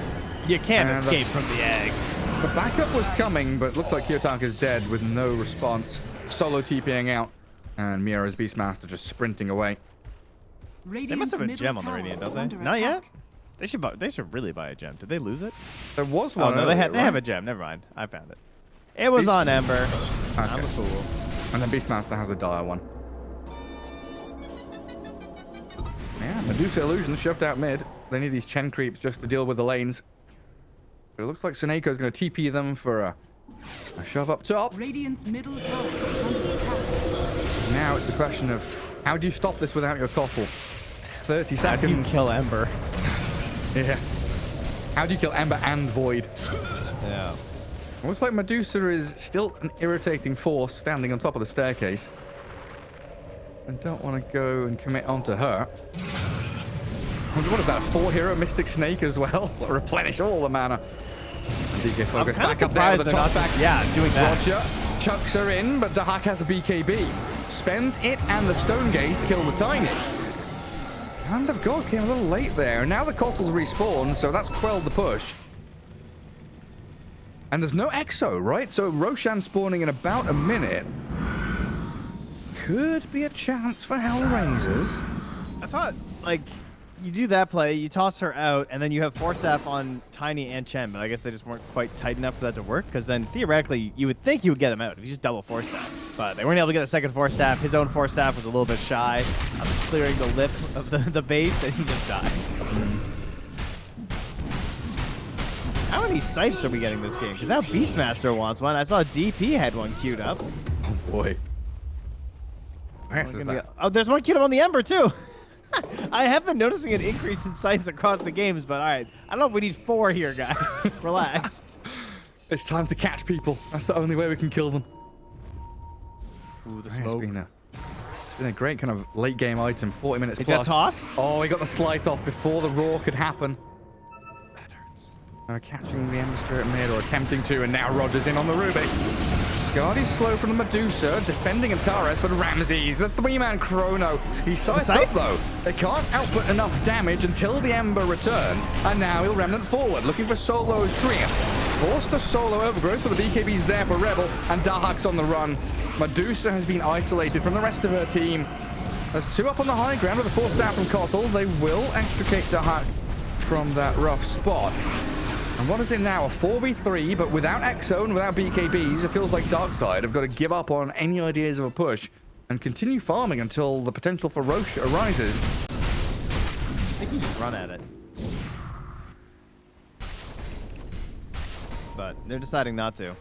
You can't And the- escape from the Aghs. The backup was coming, but looks like Kiyotaka is dead with no response. Solo TPing out, and Miero's Beastmaster just sprinting away. They must have a gem on the tower Radiant, is don't they? under Not yet. They should. Bu- they should really buy a gem. Did they lose it? There was Oh one. no, they earlier, have. They have a gem. Never mind. I found it. It was Beast- on Ember. I'm Okay. a fool. And then Beastmaster has the dire one. Yeah, Medusa Illusion shoved out mid. They need these Chen creeps just to deal with the lanes. But it looks like Suneiko's going to TP them for a, a shove up top. Radiant's middle tower is under attack. Now it's the question of how do you stop this without your Kotl? 30 How do you seconds. kill Ember? Yeah. How do you kill Ember and Void? Yeah. Looks like Medusa is still an irritating force standing on top of the staircase. I don't want to go and commit onto her. What is that? Four hero Mystic Snake as well? Replenish all the mana. And DK focus back up there with the not. back. Yeah, doing that. Roger chucks her in, but Dahak has a BKB. Spends it and the Stone Gaze to kill the Tiny. Hand of God came a little late there. Now the Kotl's respawn, so that's quelled the push. And there's no Exo, right? So Roshan spawning in about a minute. Could be a chance for Hellraisers. I thought like you do that play, you toss her out, and then you have Force Staff on Tiny and Chen, but I guess they just weren't quite tight enough for that to work. Because then theoretically, you would think you would get him out if you just double Force Staff, but they weren't able to get a second Force Staff. His own Force Staff was a little bit shy of clearing the lip of the the base, and he just dies. How many sights are we getting this game? Because now Beastmaster wants one. I saw DP had one queued up. Oh boy. Where else is Gonna that? get- Oh, there's one queued up on the Ember too. I have been noticing an increase in sights across the games, but all right. I don't know if we need four here, guys. Relax. It's time to catch people. That's the only way we can kill them. Ooh, the It's been a, it's been a great kind of late game item. 40 minutes Is that plus. toss? Oh, he got the slight off before the roar could happen. That hurts. Uh, catching the Ember Spirit mid or attempting to, and now Roger's in on the Ruby. Skadi's slow from the Medusa, defending Antares, but Ramses, the three-man chrono. He's sized up though. They can't output enough damage until the Ember returns, and now he'll remnant forward, looking for Solo's Treant. Forced to solo overgrowth, but the BKB's there for Rebel, and Dahak's on the run. Medusa has been isolated from the rest of her team. There's two up on the high ground with a force down from Kotl. They will extricate Dahak from that rough spot. And what is it now? A 4v3, but without Exo without BKBs, it feels like Darkseid have got to give up on any ideas of a push and continue farming until the potential for Rosh arises. I think you just run at it. But they're deciding not to.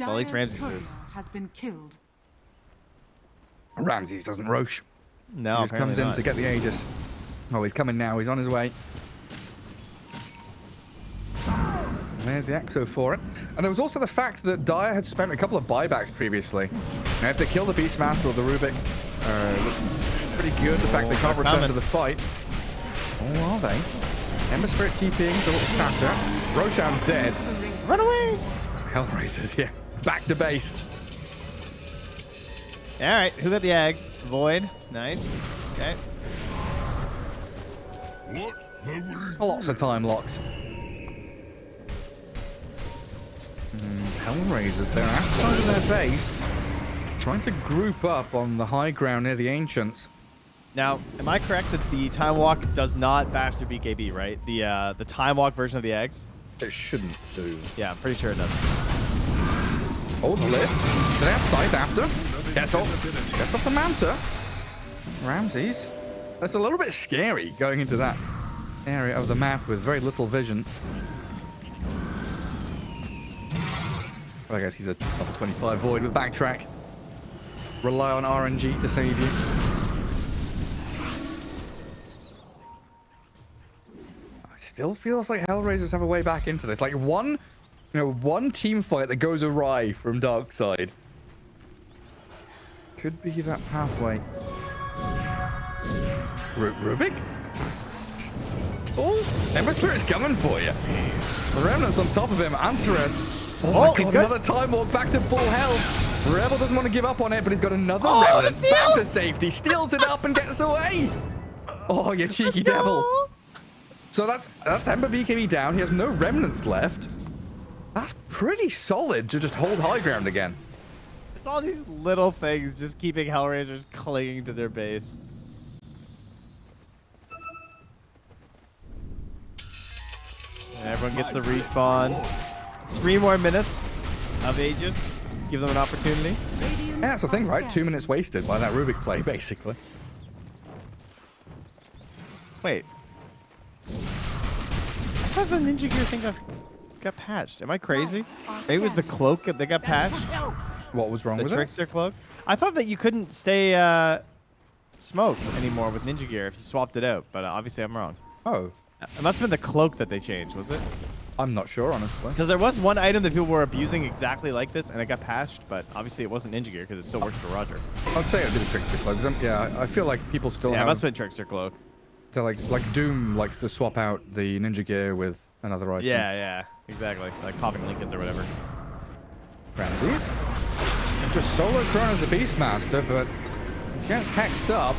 Well, at least Ramses is. has been killed. Ramses doesn't Rosh. No, he just comes in not. to get the Aegis. Oh, he's coming now. He's on his way. There's the Exo for it. And there was also the fact that Dire had spent a couple of buybacks previously. Now, if they kill the Beastmaster or the Rubik, uh, looks pretty good. The fact they Oh, can't return coming. to the fight. Oh, are they? Ember Spirit TPing to little Sata. Roshan's dead. Run away! Hellraisers, yeah. Back to base. All right, who got the Aghs? Void. Nice. Okay. What? Lots of time locks. Mm, Hellraisers, they're outside of their base, trying to group up on the high ground near the Ancients. Now, am I correct that the time walk does not bash through BKB, right? The uh, the time walk version of the Aghs? It shouldn't do. Yeah, I'm pretty sure it doesn't. Oh, the lift. They have sight after. Gets off. Gets off the Manta. Ramses. That's a little bit scary going into that area of the map with very little vision. I guess he's a level 25 void with backtrack. Rely on RNG to save you. It Still feels like Hellraisers have a way back into this. Like one, you know, one team fight that goes awry from Darkseid. Could be that pathway. Ru Rubik? Oh, Ember Spirit's coming for you. The Remnant's on top of him. Antares. Oh, Oh, he's good. another time walk back to full health. Rebel doesn't want to give up on it, but he's got another Oh, the Remnant. Back to safety. Steals it up and gets away. Oh, you cheeky devil. So that's that's Ember BKB down. He has no remnants left. That's pretty solid to just hold high ground again. It's all these little things just keeping Hellraisers clinging to their base. And everyone gets the respawn. Three more minutes of Aegis. Give them an opportunity. Yeah, that's the thing, right? Two minutes wasted by that Rubik play, basically. Wait. I thought the Ninja Gear thing got, got patched. Am I crazy? Maybe it was the cloak that they got patched? What was wrong The with it? Trickster cloak? I thought that you couldn't stay uh, smoked anymore with Ninja Gear if you swapped it out, but uh, obviously I'm wrong. Oh, It must have been the cloak that they changed, was it? I'm not sure, honestly. Because there was one item that people were abusing exactly like this, and it got patched, but obviously it wasn't Ninja Gear because it still works for Roger. I'd say it'd be the Trickster Cloak. Yeah, I feel like people still yeah, it have... must have been Trickster cloak. they're like, like Doom likes to swap out the Ninja Gear with another item. Yeah, yeah, exactly. Like popping Linken's or whatever. Ramses. Just solo Chrono's the Beastmaster, but gets hexed up.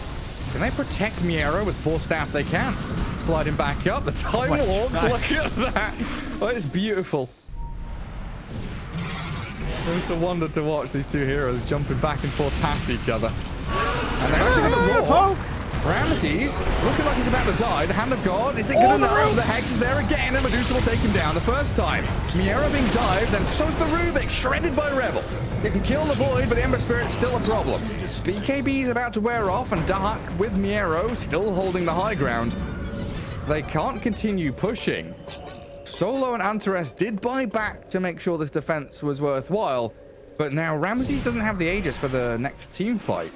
Can they protect Miero with Force Staff? They can. Slide him back up. The time walks. God. Look at that. Oh, it's beautiful. It's a wonder to watch these two heroes jumping back and forth past each other. And they're actually going to roar. Ramses, looking like he's about to die. The Hand of God, is it good enough? The Hex is there again, and Medusa will take him down the first time. Miero being dived, then so's the Rubik, shredded by Rebel. They can kill the Void, but the Ember Spirit's still a problem. BKB is about to wear off, and Dark with Miero still holding the high ground. They can't continue pushing. Solo and Antares did buy back to make sure this defense was worthwhile, but now Ramses doesn't have the Aegis for the next team fight.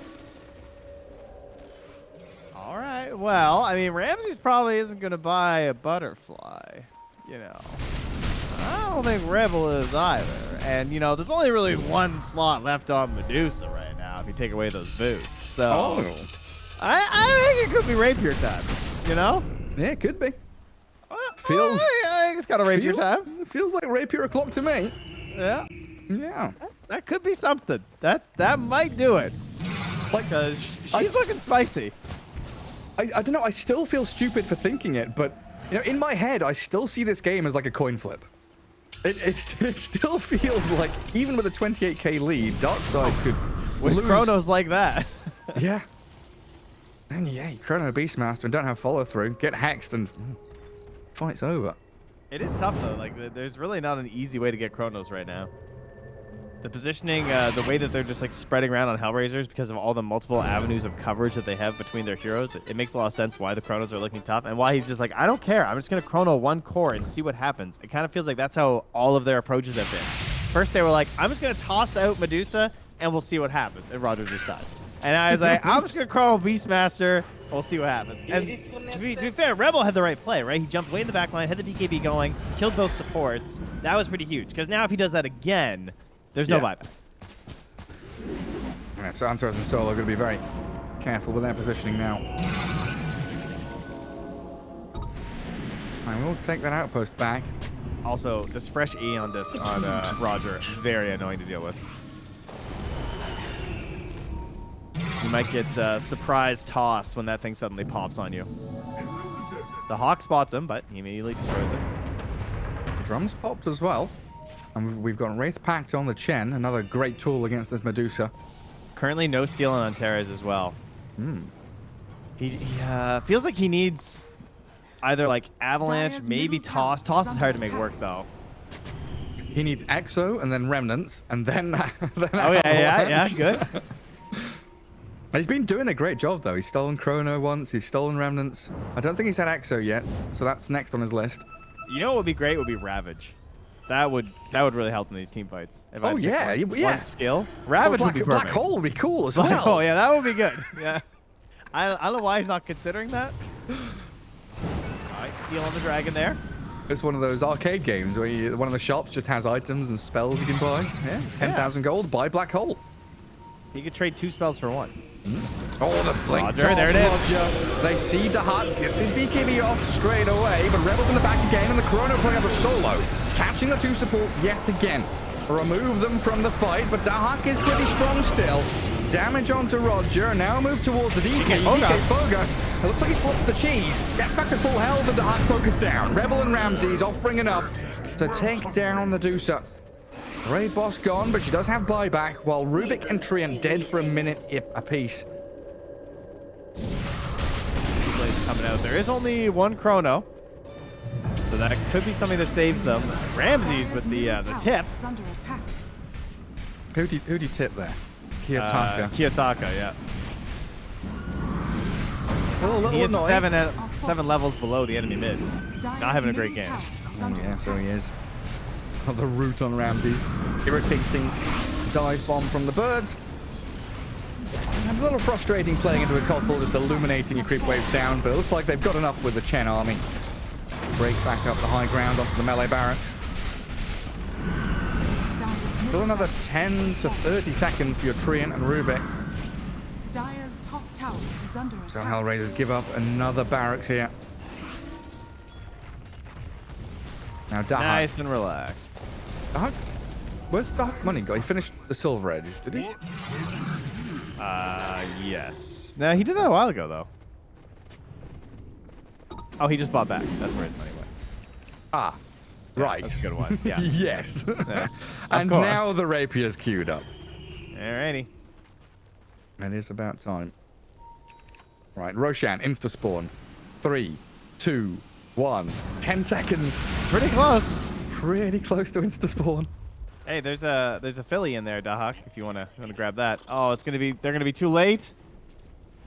All right. Well, I mean, Ramses probably isn't going to buy a butterfly. You know, I don't think Rebel is either. And you know, there's only really one slot left on Medusa right now if you take away those boots. So Oh. I, I think it could be rapier time. You know? Yeah, it could be. Feels- I think it's got a rapier Feel- time. Feels like rapier o'clock to me. Yeah. Yeah. That could be something. That that might do it. Like, uh, I- she's looking spicy. I, I don't know. I still feel stupid for thinking it, but you know, in my head, I still see this game as like a coin flip. It, it, st- it still feels like, even with a 28k lead, Darkseid could With lose. Chronos like that. Yeah. And you Chrono Beastmaster and don't have follow through, get hexed, and fight's over. It is tough though. Like there's really not an easy way to get Chronos right now. The positioning, uh, the way that they're just like spreading around on Hellraisers because of all the multiple avenues of coverage that they have between their heroes, it, it makes a lot of sense why the Chronos are looking tough and why he's just like, I don't care. I'm just gonna Chrono one core and see what happens. It kind of feels like that's how all of their approaches have been. First they were like, I'm just gonna toss out Medusa and we'll see what happens, and Roger just dies. And I was like, I'm just gonna crawl Beastmaster. We'll see what happens. And to be, to be fair, Rebel had the right play, right? He jumped way in the back line, had the BKB going, killed both supports. That was pretty huge. Because now if he does that again, there's no Yeah. buyback. Yeah, so Antares and Solo are going to be very careful with their positioning now. I will take that outpost back. Also, this fresh Aeon Disk on uh, Roger, very annoying to deal with. You might get uh, surprise toss when that thing suddenly pops on you. The Hawk spots him, but he immediately destroys it. Drums popped as well. And we've got Wraith Pact on the Chen, another great tool against this Medusa. Currently, no steal on Antares as well. Hmm. He, he uh, feels like he needs either like avalanche, Dire's maybe toss. Toss is is hard to make work though. He needs Exo and then Remnants and then. then Oh yeah, yeah, yeah, good. He's been doing a great job though. He's stolen Chrono once. He's stolen Remnants. I don't think he's had Exo yet, so that's next on his list. You know what would be great would be Ravage. That would that would really help in these team fights. If Oh, pick yeah, one, yeah. one skill. Oh, Ravage black, would be perfect. black hole would be cool as Black oh, well. hole, yeah, that would be good. Yeah. I, I don't know why he's not considering that. All right, steal on the dragon there. It's one of those arcade games where you, one of the shops just has items and spells you can buy. Yeah, 10,000 gold, buy black hole. You could trade two spells for one. Mm-hmm. Oh, the blink Roger, there it is. Roger. They see the Hut, gets his BKB off straight away, but Rebels in the back again, and the Chrono playing up a solo. Catching the two supports yet again. Remove them from the fight, but Dahak is pretty strong still. Damage onto Roger, now move towards the DK. DK. Bogus. It looks like he's blocked the cheese. Gets back to full health, and Dahak focus down. Rebel and Ramses offering enough to take down the Dusa. Raid boss gone, but she does have buyback, while Rubik and Treant dead for a minute i- apiece. Blaze coming out. There is only one chrono. So that could be something that saves them. Ramses with the uh, the tip. Is under attack. Who do you, who do you tip there? Uh, Kiyotaka. Kiyotaka, yeah. a little, He is seven at, seven levels below the enemy mid. Dire's Not having a great game. Oh, yeah, attack. so he is. The root on Ramses. Irritating dive bomb from the birds. And a little frustrating playing into a Kotl, just illuminating your creep waves down, but it looks like they've got enough with the Chen army. Break back up the high ground onto the melee barracks. Still another 10 to 30 seconds for your Treant and Rubik. Dire's top tower is under attack. So Hellraisers give up another barracks here. Now Dahak. Nice and relaxed. Dahak's, where's Dahak's money go? He finished the Silver Edge, did he? Uh, yes. No, he did that a while ago, though. Oh, he just bought back. That's where his money went. Ah, right. That's a good one. Yeah. yes. Yeah, and course. now the rapier's queued up. Alrighty. It is about time. Right, Roshan, insta spawn. Three, two, one. Ten seconds. Pretty close. Pretty close to insta spawn. Hey, there's a there's a Philly in there, Dahak. If you wanna wanna grab that. Oh, it's gonna be they're gonna be too late.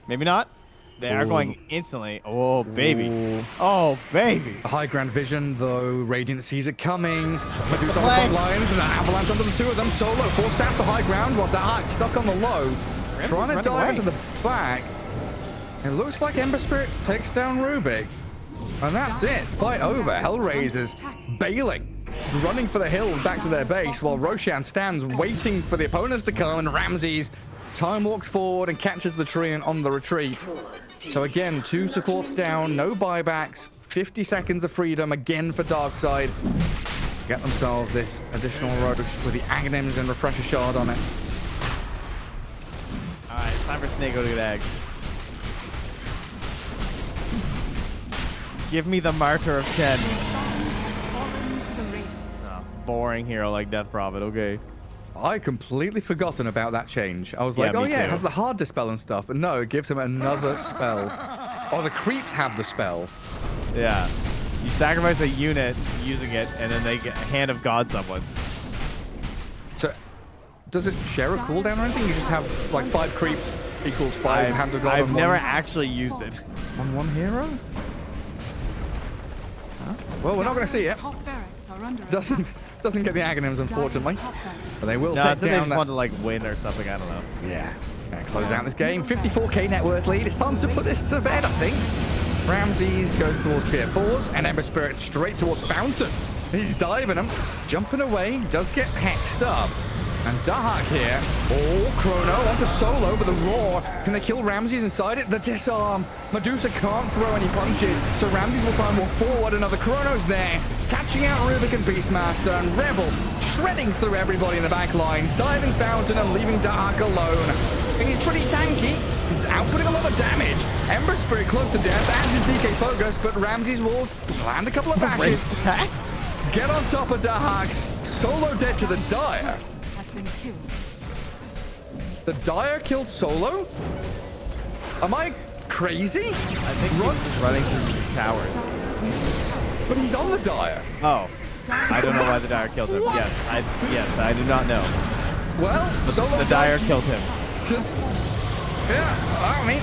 Maybe not. They are going instantly. Oh baby. Ooh. Oh baby. The high ground vision, though, Radiant sees it coming. Medusa on the front lines, and an avalanche onto the two of them. Solo forced down the high ground, while Dahak stuck on the low, Ramsey's trying to dive away. to the back. It looks like Ember Spirit takes down Rubik. And that's it. Fight over. Hellraisers bailing. Running for the hills back to their base while Roshan stands waiting for the opponents to come and Ramses time walks forward and catches the tree on the retreat. So again, two supports down, no buybacks, 50 seconds of freedom again for Darkseid. get themselves this additional road with the Aghanims and Refresher Shard on it. All right, time for Snake to get Aghs. Give me the Martyr of 10. Your shine has fallen to the radiant. Oh, boring hero like Death Prophet. Okay. I completely forgotten about that change. I was Yeah, like, oh me yeah, it has the hard dispel and stuff, but no, it gives him another spell. Oh, the creeps have the spell. Yeah. You sacrifice a unit using it, and then they get a Hand of God someone. So, does it share a cooldown or anything? You just have like five creeps equals 5 I've, hands of God I've on never one, actually used it. on one hero. Huh? Well, we're not going to see Dire's it. Top barracks are under Doesn't attack. doesn't get the Aghanims, unfortunately. Dire's top barracks. But they will No, I take think they just that. want to like win or something. I don't know. Yeah. Gonna close out this game. 54k net worth lead. It's time to put this to bed, I think. Ramses goes towards tier fours, and Ember Spirit straight towards Fountain. He's diving him, jumping away, does get hexed up. And Dahak here, oh, Chrono onto solo, but the roar, can they kill Ramses inside it? The disarm, Medusa can't throw any punches, so Ramses will try and walk forward, another Chrono's there, catching out Rubik and Beastmaster, and Rebel shredding through everybody in the back lines, diving Fountain and leaving Dahak alone. And he's pretty tanky, outputting a lot of damage. Ember Spirit close to death, and his DK focus, but Ramses will land a couple of bashes, get on top of Dahak, solo dead to the Dire. Has been killed. The Dire killed Solo? Am I crazy? I think Run- he's running through the towers. Dire's middle tower But he's on the Dire. Oh. I don't know why the Dire killed him. Yes, I yes, I do not know. Well, Solo The Dire died killed him. to- Yeah, I mean,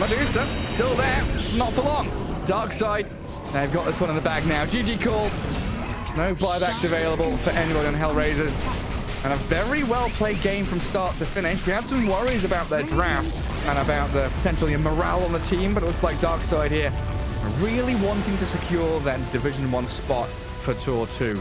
Medusa, still there. Not for long. Dark side. They've got this one in the bag now. GG call. No buybacks available for anybody on Hellraisers. And a very well played game from start to finish. We had some worries about their draft and about the potentially morale on the team, but it looks like Darkside here really wanting to secure that Division 1 spot for Tour 2.